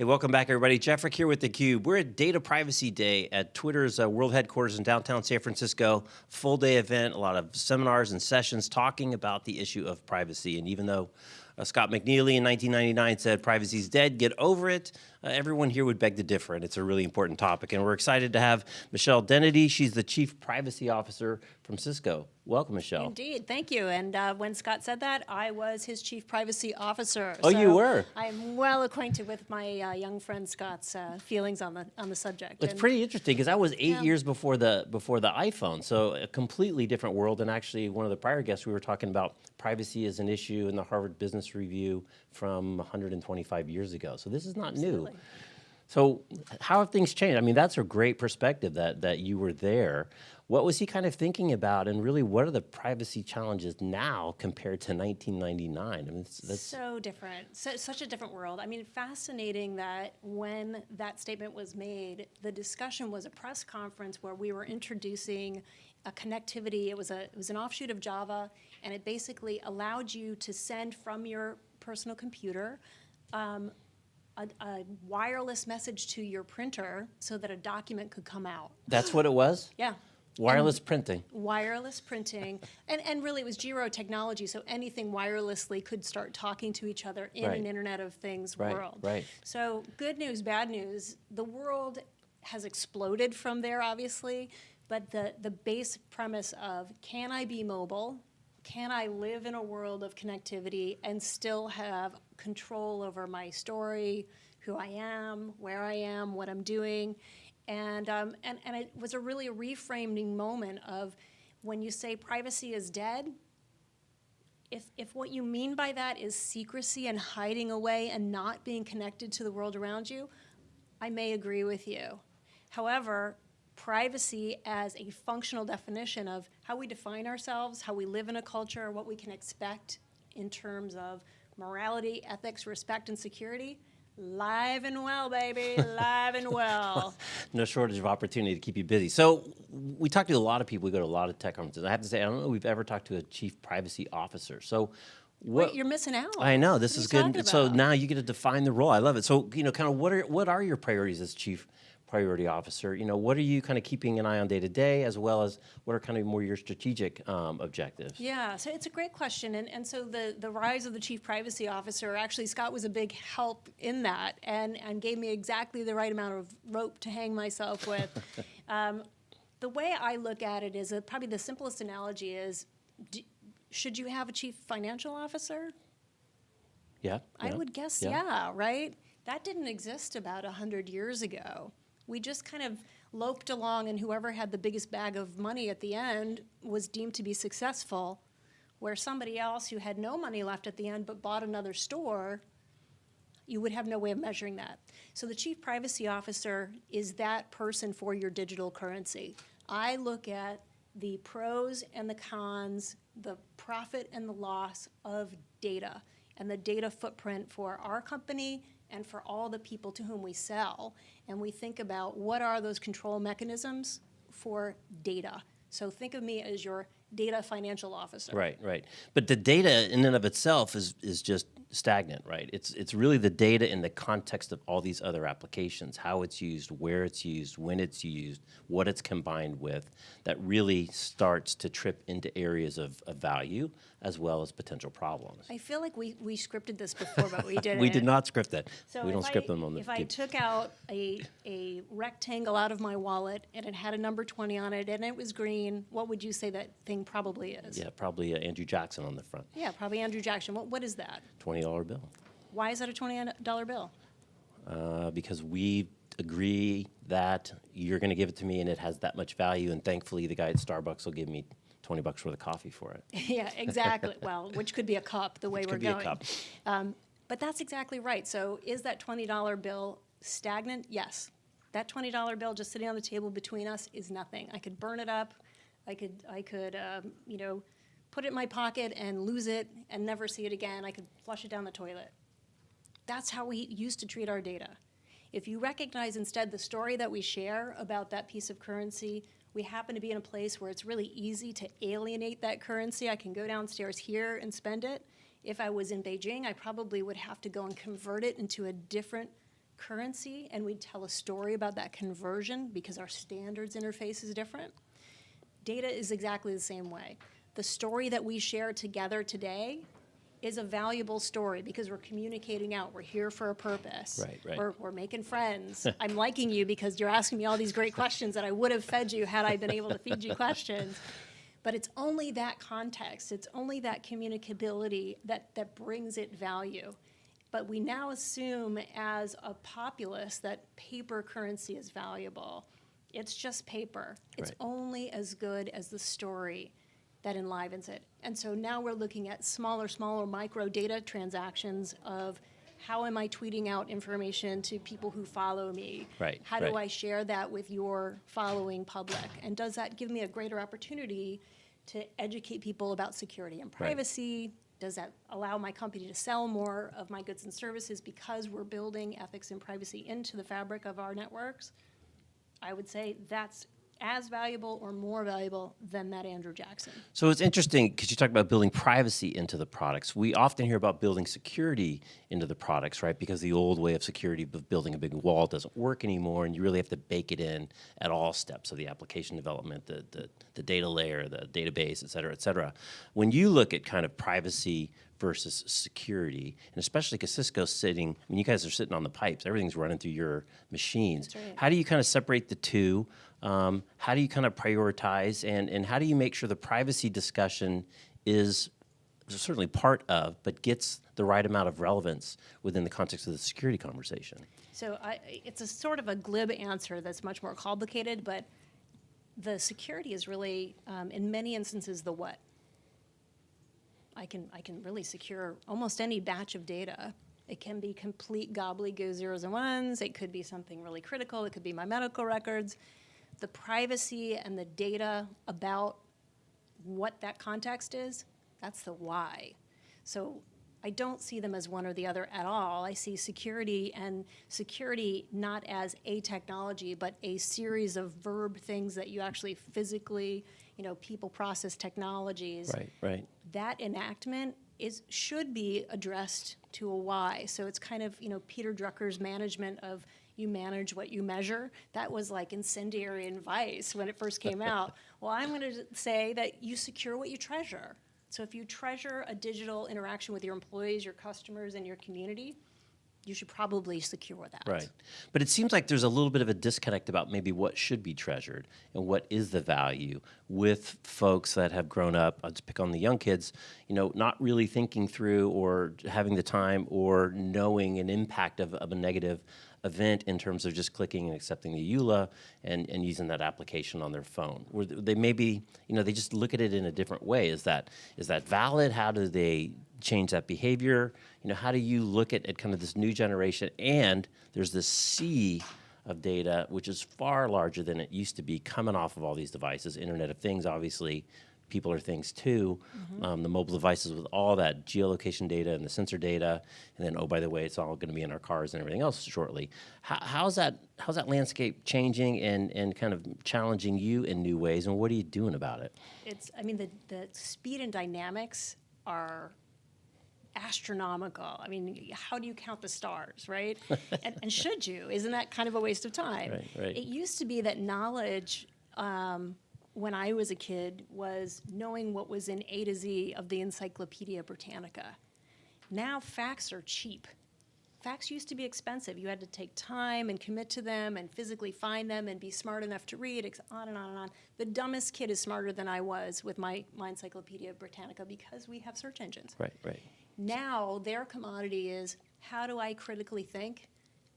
Hey, welcome back, everybody. Jeff Frick here with theCUBE. We're at Data Privacy Day at Twitter's uh, world headquarters in downtown San Francisco. Full day event, a lot of seminars and sessions talking about the issue of privacy. And even though uh, Scott McNealy in 1999 said privacy's dead, get over it, uh, everyone here would beg to differ, and it's a really important topic. And we're excited to have Michelle Dennedy. She's the Chief Privacy Officer from Cisco. Welcome, Michelle. Indeed, thank you. And uh, when Scott said that, I was his chief privacy officer. Oh, you were? I'm well acquainted with my uh, young friend Scott's uh, feelings on the on the subject. It's And pretty interesting because I was eight Yeah. years before the before the iPhone, so a completely different world. And actually, one of the prior guests we were talking about privacy as an issue in the Harvard Business Review from 125 years ago. So this is not new. So how have things changed? I mean, that's a great perspective that that you were there. What was he kind of thinking about, and really, what are the privacy challenges now compared to 1999? I mean, that's so different, so, such a different world. I mean, fascinating that when that statement was made, the discussion was a press conference where we were introducing a connectivity. It was a it was an offshoot of Java, and it basically allowed you to send from your personal computer um, a, a wireless message to your printer so that a document could come out. that's what it was. Yeah. Wireless printing. wireless printing, and, and really it was Jini technology, so anything wirelessly could start talking to each other in Right. an Internet of Things Right, world. right. So good news, bad news, the world has exploded from there, obviously, but the, the base premise of can I be mobile? Can I live in a world of connectivity and still have control over my story, who I am, where I am, what I'm doing? And, um, and, and it was a really reframing moment of when you say privacy is dead, if, if what you mean by that is secrecy and hiding away and not being connected to the world around you, I may agree with you. However, privacy as a functional definition of how we define ourselves, how we live in a culture, what we can expect in terms of morality, ethics, respect, and security, live and well, baby, live and well. no shortage of opportunity to keep you busy. So we talk to a lot of people. We go to a lot of tech conferences. I have to say, I don't know if we've ever talked to a chief privacy officer. So what? Wait, you're missing out. I know this What is good. So now you get to define the role. I love it. So you know, kind of what are what are your priorities as chief priority officer? You know, what are you kind of keeping an eye on day to day, as well as what are kind of more your strategic um, objectives? Yeah, so it's a great question. And, and so the, the rise of the chief privacy officer, actually, Scott was a big help in that and, and gave me exactly the right amount of rope to hang myself with. um, the way I look at it is probably the simplest analogy is d- should you have a chief financial officer? Yeah, I yeah, would guess, yeah. yeah. right? That didn't exist about 100 years ago. We just kind of loped along, and whoever had the biggest bag of money at the end was deemed to be successful, where somebody else who had no money left at the end but bought another store, you would have no way of measuring that. So the chief privacy officer is that person for your digital currency. I look at the pros and the cons, the profit and the loss of data, and the data footprint for our company and for all the people to whom we sell. And we think about what are those control mechanisms for data. So think of me as your data financial officer. Right, right. But the data in and of itself is is just stagnant, right? It's it's really the data in the context of all these other applications, how it's used, where it's used, when it's used, what it's combined with, that really starts to trip into areas of, of value as well as potential problems. I feel like we, we scripted this before, but we didn't. We did not script that. So we don't script I, them on the. If I took out a, a rectangle out of my wallet and it had a number 20 on it and it was green, what would you say that thing probably is? yeah, probably uh, Andrew Jackson on the front, Yeah, probably Andrew Jackson. What, what is that? twenty dollar bill. Why is that a $20 bill? uh, because we agree that you're going to give it to me and it has that much value. And thankfully, the guy at Starbucks will give me 20 bucks worth of coffee for it. yeah, exactly. well, which could be a cup the way Which we're could be a going. cup. Um, but that's exactly right. So is that $20 bill stagnant? Yes. That $20 bill just sitting on the table between us is nothing. I could burn it up. I could, I could, um, you know, put it in my pocket and lose it and never see it again. I could flush it down the toilet. That's how we used to treat our data. If you recognize instead the story that we share about that piece of currency, we happen to be in a place where it's really easy to alienate that currency. I can go downstairs here and spend it. If I was in Beijing, I probably would have to go and convert it into a different currency and we'd tell a story about that conversion because our standards interface is different. Data is exactly the same way. The story that we share together today is a valuable story because we're communicating out. We're here for a purpose. Right, right. We're, we're making friends. I'm liking you because you're asking me all these great questions that I would have fed you had I been able to feed you questions. But it's only that context, it's only that communicability that, that brings it value. But we now assume as a populace that paper currency is valuable. It's just paper. It's Right. only as good as the story that enlivens it. And so now we're looking at smaller, smaller micro data transactions of how am I tweeting out information to people who follow me? Right, How do right. I share that with your following public? And does that give me a greater opportunity to educate people about security and privacy? Does that allow my company to sell more of my goods and services because we're building ethics and privacy into the fabric of our networks? I would say that's as valuable or more valuable than that Andrew Jackson. So it's interesting because you talk about building privacy into the products. We often hear about building security into the products, right? Because the old way of security of building a big wall doesn't work anymore, and you really have to bake it in at all steps of the application development, the, the, the data layer, the database, et cetera, et cetera. When you look at kind of privacy versus security, and especially because Cisco's sitting, I mean, you guys are sitting on the pipes, everything's running through your machines. Right. How do you kind of separate the two? Um, how do you kind of prioritize, and, and how do you make sure the privacy discussion is certainly part of, but gets the right amount of relevance within the context of the security conversation? So I, it's a sort of a glib answer that's much more complicated, but the security is really, um, in many instances, the what. I can, I can really secure almost any batch of data. It can be complete gobbledygook zeros and ones. It could be something really critical. It could be my medical records. The privacy and the data about what that context is, that's the why. So I don't see them as one or the other at all. I see security and security not as a technology, but a series of verb things that you actually physically, you know, people process technologies Right, right. That enactment is should be addressed to a why. So it's kind of you know Peter Drucker's management of you manage what you measure. That was like incendiary advice when it first came out. well, I'm going to say that you secure what you treasure. So if you treasure a digital interaction with your employees, your customers, and your community, you should probably secure that. Right. But it seems like there's a little bit of a disconnect about maybe what should be treasured and what is the value with folks that have grown up. Uh, I'll just pick on the young kids, you know, not really thinking through or having the time or knowing an impact of, of a negative event in terms of just clicking and accepting the EULA and, and using that application on their phone. Where they maybe, you know, they just look at it in a different way. Is that is that valid? How do they change that behavior? You know, how do you look at, at kind of this new generation? And there's this sea of data, which is far larger than it used to be, coming off of all these devices. Internet of Things, obviously, people are things too. Um, the mobile devices with all that geolocation data and the sensor data, and then oh by the way, it's all going to be in our cars and everything else shortly. How, how's that? How's that landscape changing and and kind of challenging you in new ways? And what are you doing about it? It's, I mean, the, the speed and dynamics are astronomical. I mean, how do you count the stars, right? and, and should you? Isn't that kind of a waste of time? Right, right. It used to be that knowledge, um, when I was a kid, was knowing what was in A to Z of the Encyclopedia Britannica. Now facts are cheap. Facts used to be expensive. You had to take time and commit to them and physically find them and be smart enough to read, on and on and on. The dumbest kid is smarter than I was with my, my Encyclopedia Britannica because we have search engines. Right, right. Now their commodity is how do I critically think?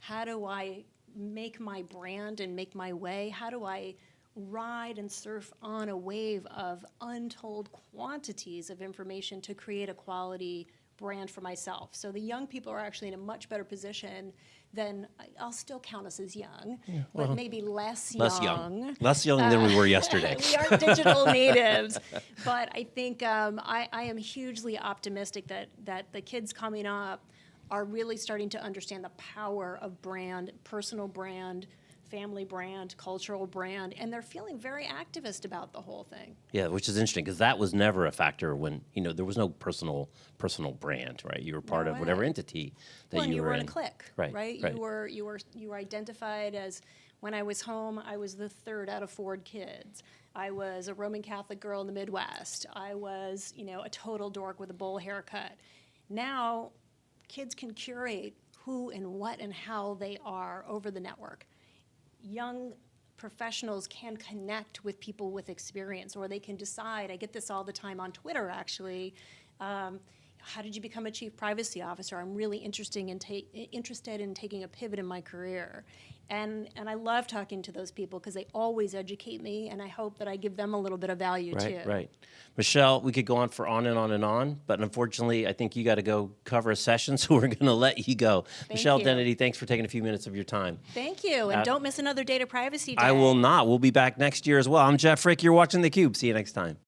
How do I make my brand and make my way? How do I ride and surf on a wave of untold quantities of information to create a quality brand for myself? So the young people are actually in a much better position than I- I'll still count us as young, but maybe less, Less young. Less young than we were yesterday. we are digital natives, but I think um, I, I am hugely optimistic that that the kids coming up are really starting to understand the power of brand, personal brand, family brand, cultural brand, and they're feeling very activist about the whole thing. Yeah, which is interesting because that was never a factor when you know there was no personal personal brand, right? You were part No of whatever entity that well, you, you were were in in. a clique, Right, right? right. You were you were you were identified as when I was home, I was the third out of four kids. I was a Roman Catholic girl in the Midwest. I was, you know, a total dork with a bowl haircut. Now, kids can curate who and what and how they are over the network. Young professionals can connect with people with experience, or they can decide. I get this all the time on Twitter, actually. Um, how did you become a chief privacy officer? I'm really interesting in interested in taking a pivot in my career. And, and I love talking to those people because they always educate me, and I hope that I give them a little bit of value Right, too. right. Michelle, we could go on for on and on and on, but unfortunately, I think you got to go cover a session, so we're going to let you go. Michelle you. Dennedy, thanks for taking a few minutes of your time. Thank you, and don't miss another data privacy day. I will not. We'll be back next year as well. I'm Jeff Frick. You're watching theCUBE. See you next time.